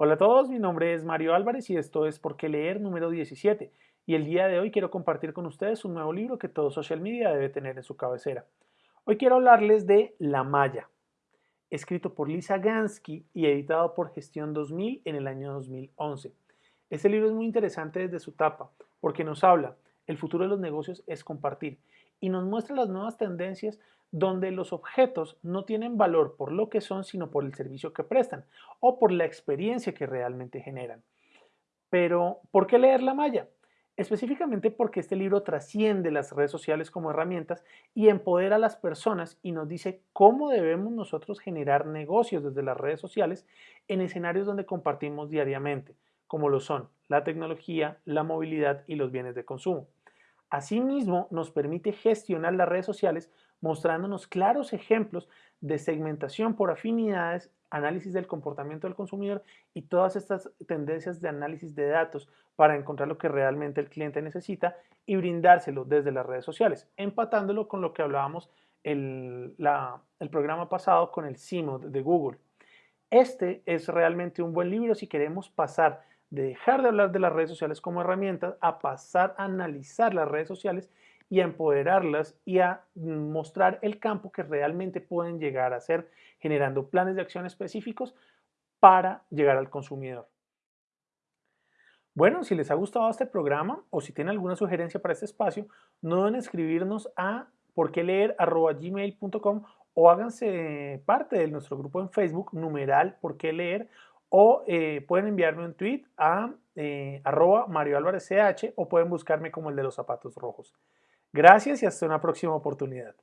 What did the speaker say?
Hola a todos, mi nombre es Mario Álvarez y esto es Por qué leer número 17 y el día de hoy quiero compartir con ustedes un nuevo libro que todo social media debe tener en su cabecera. Hoy quiero hablarles de La Maya, escrito por Lisa Gansky y editado por Gestión 2000 en el año 2011. Este libro es muy interesante desde su tapa porque nos habla, el futuro de los negocios es compartir y nos muestra las nuevas tendencias donde los objetos no tienen valor por lo que son, sino por el servicio que prestan o por la experiencia que realmente generan. Pero, ¿por qué leer la malla? Específicamente porque este libro trasciende las redes sociales como herramientas y empodera a las personas y nos dice cómo debemos nosotros generar negocios desde las redes sociales en escenarios donde compartimos diariamente, como lo son la tecnología, la movilidad y los bienes de consumo. Asimismo, nos permite gestionar las redes sociales mostrándonos claros ejemplos de segmentación por afinidades, análisis del comportamiento del consumidor y todas estas tendencias de análisis de datos para encontrar lo que realmente el cliente necesita y brindárselo desde las redes sociales, empatándolo con lo que hablábamos el, el programa pasado con el CIMO de Google. Este es realmente un buen libro si queremos pasar de dejar de hablar de las redes sociales como herramientas a pasar a analizar las redes sociales y a empoderarlas y a mostrar el campo que realmente pueden llegar a ser generando planes de acción específicos para llegar al consumidor. Bueno, si les ha gustado este programa o si tienen alguna sugerencia para este espacio, no deben escribirnos a porqueleer.gmail.com o háganse parte de nuestro grupo en Facebook, numeral por qué leer, o eh, pueden enviarme un tweet a eh, Mario Álvarez CH o pueden buscarme como el de los zapatos rojos. Gracias y hasta una próxima oportunidad.